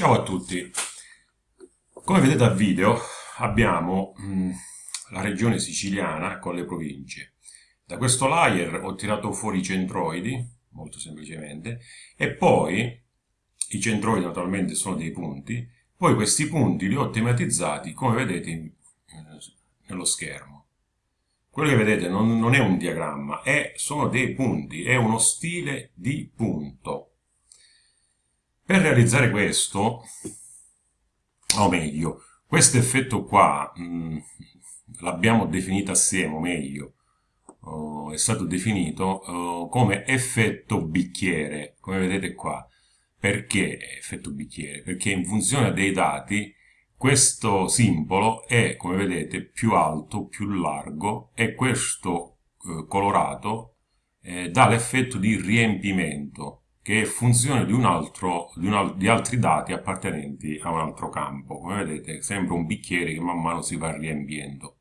Ciao a tutti, come vedete dal video abbiamo mh, la regione siciliana con le province. Da questo layer ho tirato fuori i centroidi, molto semplicemente, e poi i centroidi naturalmente sono dei punti, poi questi punti li ho tematizzati come vedete in, eh, nello schermo. Quello che vedete non, non è un diagramma, è, sono dei punti, è uno stile di punto per realizzare questo, o meglio, questo effetto qua l'abbiamo definito assieme, o meglio, oh, è stato definito oh, come effetto bicchiere, come vedete qua. Perché effetto bicchiere? Perché in funzione dei dati questo simbolo è, come vedete, più alto, più largo e questo eh, colorato eh, dà l'effetto di riempimento che è funzione di, un altro, di, un, di altri dati appartenenti a un altro campo. Come vedete sembra un bicchiere che man mano si va riempiendo.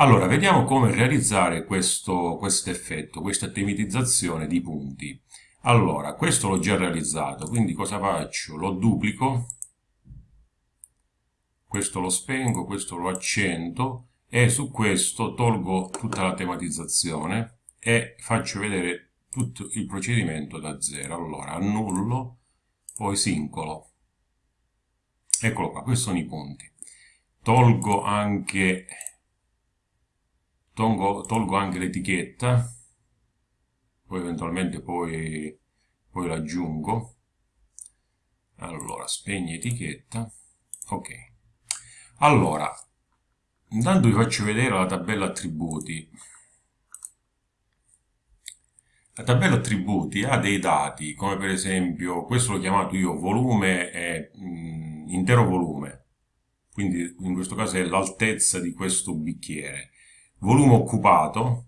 Allora, vediamo come realizzare questo quest effetto, questa tematizzazione di punti. Allora, questo l'ho già realizzato, quindi cosa faccio? Lo duplico, questo lo spengo, questo lo accendo e su questo tolgo tutta la tematizzazione e faccio vedere tutto il procedimento da zero. Allora, annullo, poi sincolo. Eccolo qua, questi sono i punti. Tolgo anche, tolgo, tolgo anche l'etichetta, poi eventualmente poi, poi l'aggiungo. Allora, spegni etichetta. Ok. Allora, intanto vi faccio vedere la tabella attributi. La tabella attributi ha dei dati, come per esempio, questo l'ho chiamato io volume, e, mh, intero volume, quindi in questo caso è l'altezza di questo bicchiere. Volume occupato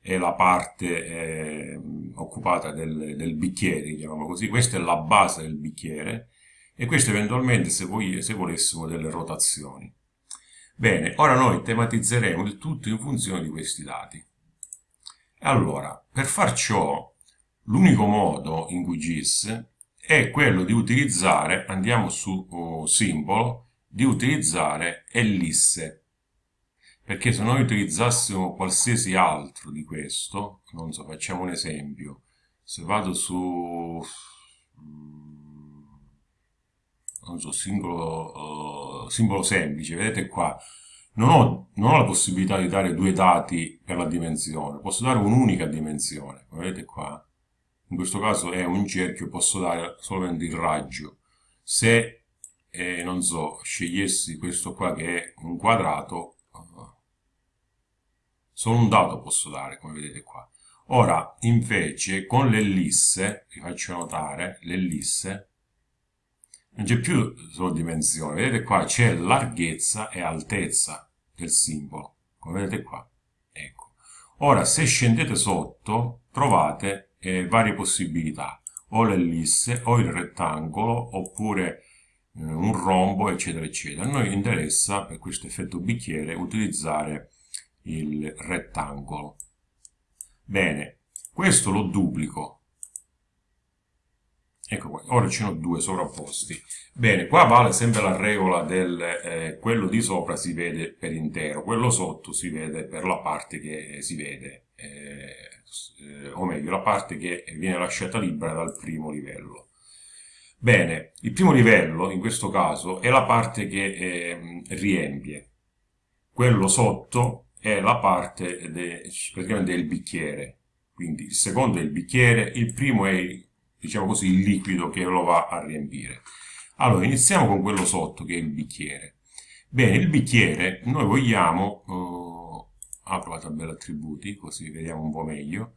è la parte eh, occupata del, del bicchiere, diciamo così, questa è la base del bicchiere e questo eventualmente se, voi, se volessimo delle rotazioni. Bene, ora noi tematizzeremo il tutto in funzione di questi dati. Allora, per far ciò, l'unico modo in QGIS è quello di utilizzare, andiamo su oh, simbolo, di utilizzare ellisse. Perché se noi utilizzassimo qualsiasi altro di questo, non so, facciamo un esempio, se vado su, mm, non so, simbolo, uh, simbolo semplice, vedete qua, non ho, non ho, la possibilità di dare due dati per la dimensione, posso dare un'unica dimensione, come vedete qua, in questo caso è un cerchio, posso dare solamente il raggio. Se, eh, non so, scegliessi questo qua che è un quadrato, solo un dato posso dare, come vedete qua. Ora, invece, con l'ellisse, vi faccio notare, l'ellisse, non c'è più solo dimensione, vedete qua c'è larghezza e altezza del simbolo, come vedete qua. Ecco. Ora, se scendete sotto, trovate eh, varie possibilità, o l'ellisse, o il rettangolo, oppure eh, un rombo, eccetera, eccetera. A noi interessa, per questo effetto bicchiere, utilizzare il rettangolo. Bene, questo lo duplico, Ecco qua, ora ci sono due sovrapposti. Bene, qua vale sempre la regola del eh, quello di sopra si vede per intero, quello sotto si vede per la parte che si vede, eh, eh, o meglio, la parte che viene lasciata libera dal primo livello. Bene, il primo livello, in questo caso, è la parte che ehm, riempie. Quello sotto è la parte de, praticamente del bicchiere. Quindi il secondo è il bicchiere, il primo è diciamo così, il liquido che lo va a riempire. Allora, iniziamo con quello sotto, che è il bicchiere. Bene, il bicchiere, noi vogliamo, uh, apro la tabella attributi, così vediamo un po' meglio,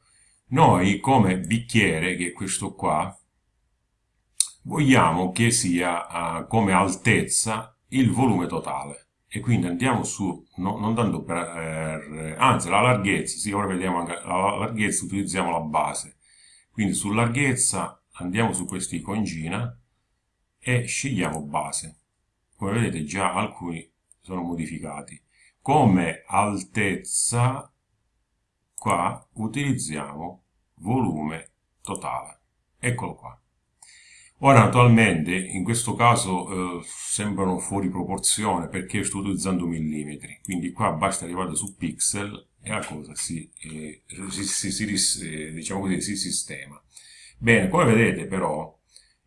noi come bicchiere, che è questo qua, vogliamo che sia uh, come altezza il volume totale. E quindi andiamo su, no, non tanto per, eh, anzi la larghezza, sì, ora vediamo anche la larghezza, utilizziamo la base. Quindi su larghezza andiamo su questa iconcina e scegliamo base. Come vedete già alcuni sono modificati. Come altezza qua utilizziamo volume totale. Eccolo qua. Ora naturalmente in questo caso eh, sembrano fuori proporzione perché sto utilizzando millimetri, quindi qua basta arrivare su pixel e la cosa si, eh, si, si, si eh, diciamo così, si sistema. Bene, come vedete però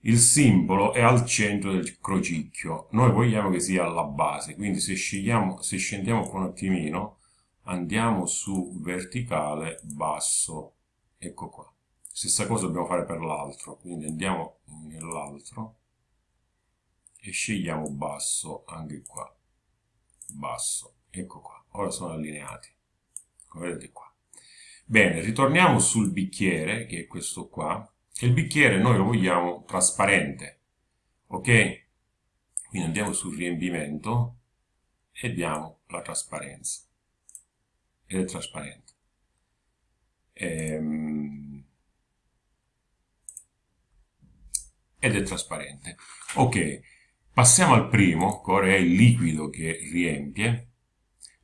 il simbolo è al centro del crocicchio, noi vogliamo che sia alla base, quindi se, scegliamo, se scendiamo qua un attimino andiamo su verticale, basso, ecco qua. Stessa cosa dobbiamo fare per l'altro, quindi andiamo nell'altro e scegliamo basso anche qua. Basso, ecco qua. Ora sono allineati, come vedete qua. Bene, ritorniamo sul bicchiere, che è questo qua. Il bicchiere noi lo vogliamo trasparente, ok? Quindi andiamo sul riempimento e diamo la trasparenza. Ed è trasparente. Ehm, ed è trasparente. Ok, passiamo al primo, che è il liquido che riempie.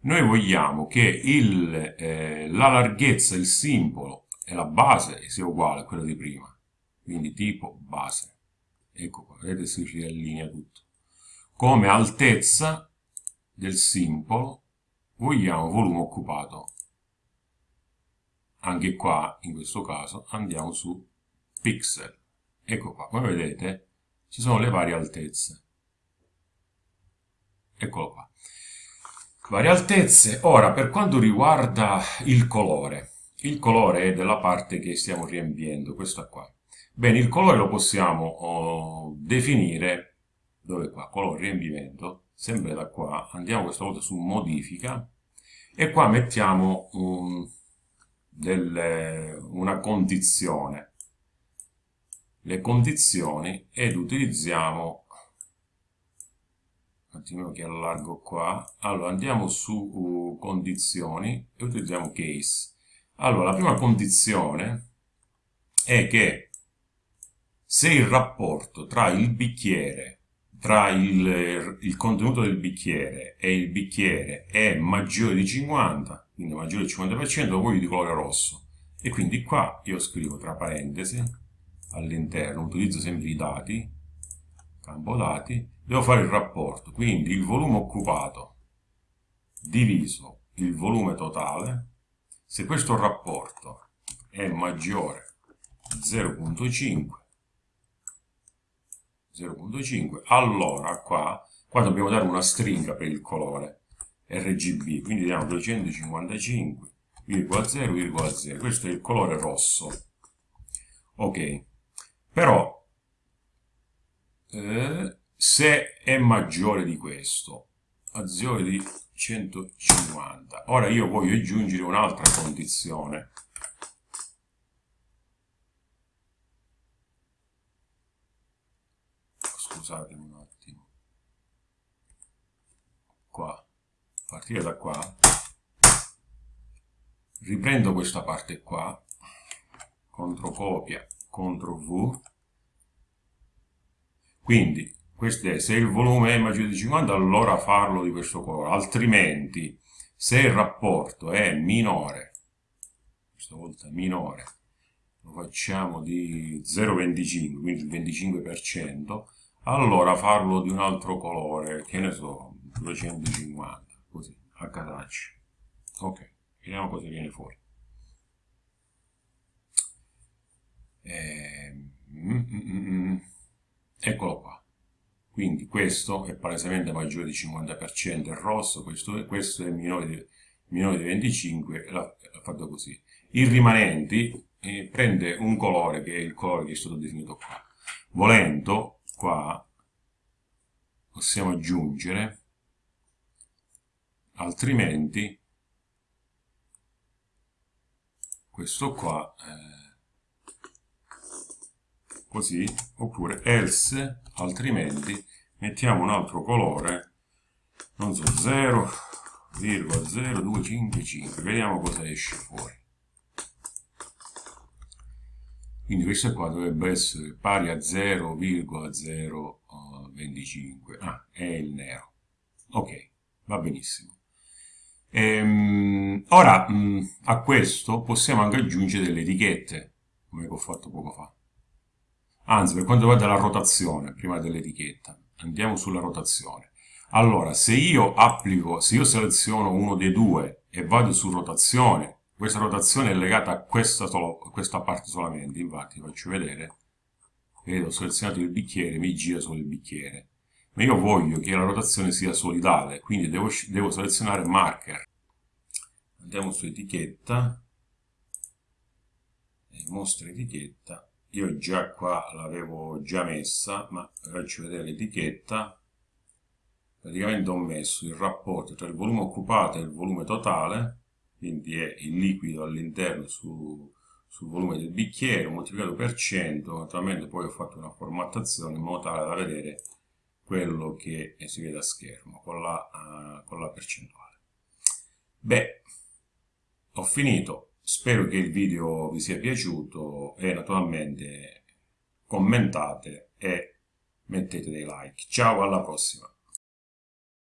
Noi vogliamo che il, eh, la larghezza, il simbolo e la base sia uguale a quella di prima. Quindi tipo base. Ecco qua, vedete si riallinea tutto. Come altezza del simbolo vogliamo volume occupato. Anche qua, in questo caso, andiamo su pixel. Ecco qua, come vedete ci sono le varie altezze. Eccolo qua. Varie altezze. Ora, per quanto riguarda il colore, il colore è della parte che stiamo riempiendo, questa qua. Bene, il colore lo possiamo oh, definire, dove qua, colore riempimento, sempre da qua, andiamo questa volta su modifica, e qua mettiamo un, delle, una condizione. Le condizioni ed utilizziamo un attimo che allargo qua. Allora andiamo su uh, condizioni e utilizziamo case. Allora la prima condizione è che se il rapporto tra il bicchiere tra il, il contenuto del bicchiere e il bicchiere è maggiore di 50 quindi maggiore del 50% lo voglio di colore rosso. E quindi qua io scrivo tra parentesi all'interno, utilizzo sempre i dati, campo dati, devo fare il rapporto, quindi il volume occupato diviso il volume totale, se questo rapporto è maggiore di 0.5, 0.5, allora qua, qua dobbiamo dare una stringa per il colore RGB, quindi diamo 255,0,0, questo è il colore rosso. Ok, però, eh, se è maggiore di questo, maggiore di 150, ora io voglio aggiungere un'altra condizione. Scusatemi un attimo. Qua, partire da qua, riprendo questa parte qua, controcopia CTRL V. Quindi, questo è, se il volume è maggiore di 50, allora farlo di questo colore, altrimenti, se il rapporto è minore, questa volta minore, lo facciamo di 0,25, quindi il 25%, allora farlo di un altro colore, che ne so, 250, così, a casaccio. Ok, vediamo cosa viene fuori. Eh, mm, mm, mm, eccolo qua. Quindi questo è palesemente maggiore di 50%, è rosso, questo, questo è minore di, minore di 25, l'ha fatto così. I rimanenti eh, prende un colore che è il colore che è stato definito qua. Volendo, qua possiamo aggiungere, altrimenti questo qua... Eh, così, oppure else, altrimenti mettiamo un altro colore, non so, 0,0255, vediamo cosa esce fuori. Quindi questo qua dovrebbe essere pari a 0,025, ah, è il nero. Ok, va benissimo. Ehm, ora, mh, a questo possiamo anche aggiungere delle etichette, come ho fatto poco fa. Anzi, per quanto riguarda la rotazione, prima dell'etichetta, andiamo sulla rotazione. Allora, se io applico, se io seleziono uno dei due e vado su rotazione, questa rotazione è legata a questa, solo, a questa parte solamente, infatti faccio vedere, vedo, ho selezionato il bicchiere, mi gira solo il bicchiere, ma io voglio che la rotazione sia solidale, quindi devo, devo selezionare marker. Andiamo su etichetta, e mostra etichetta, io già qua l'avevo già messa, ma faccio vedere l'etichetta, praticamente ho messo il rapporto tra il volume occupato e il volume totale, quindi è il liquido all'interno su, sul volume del bicchiere moltiplicato per 100, naturalmente poi ho fatto una formattazione in modo tale da vedere quello che si vede a schermo con la, uh, con la percentuale. Beh, ho finito, spero che il video vi sia piaciuto e naturalmente commentate e mettete dei like. Ciao, alla prossima!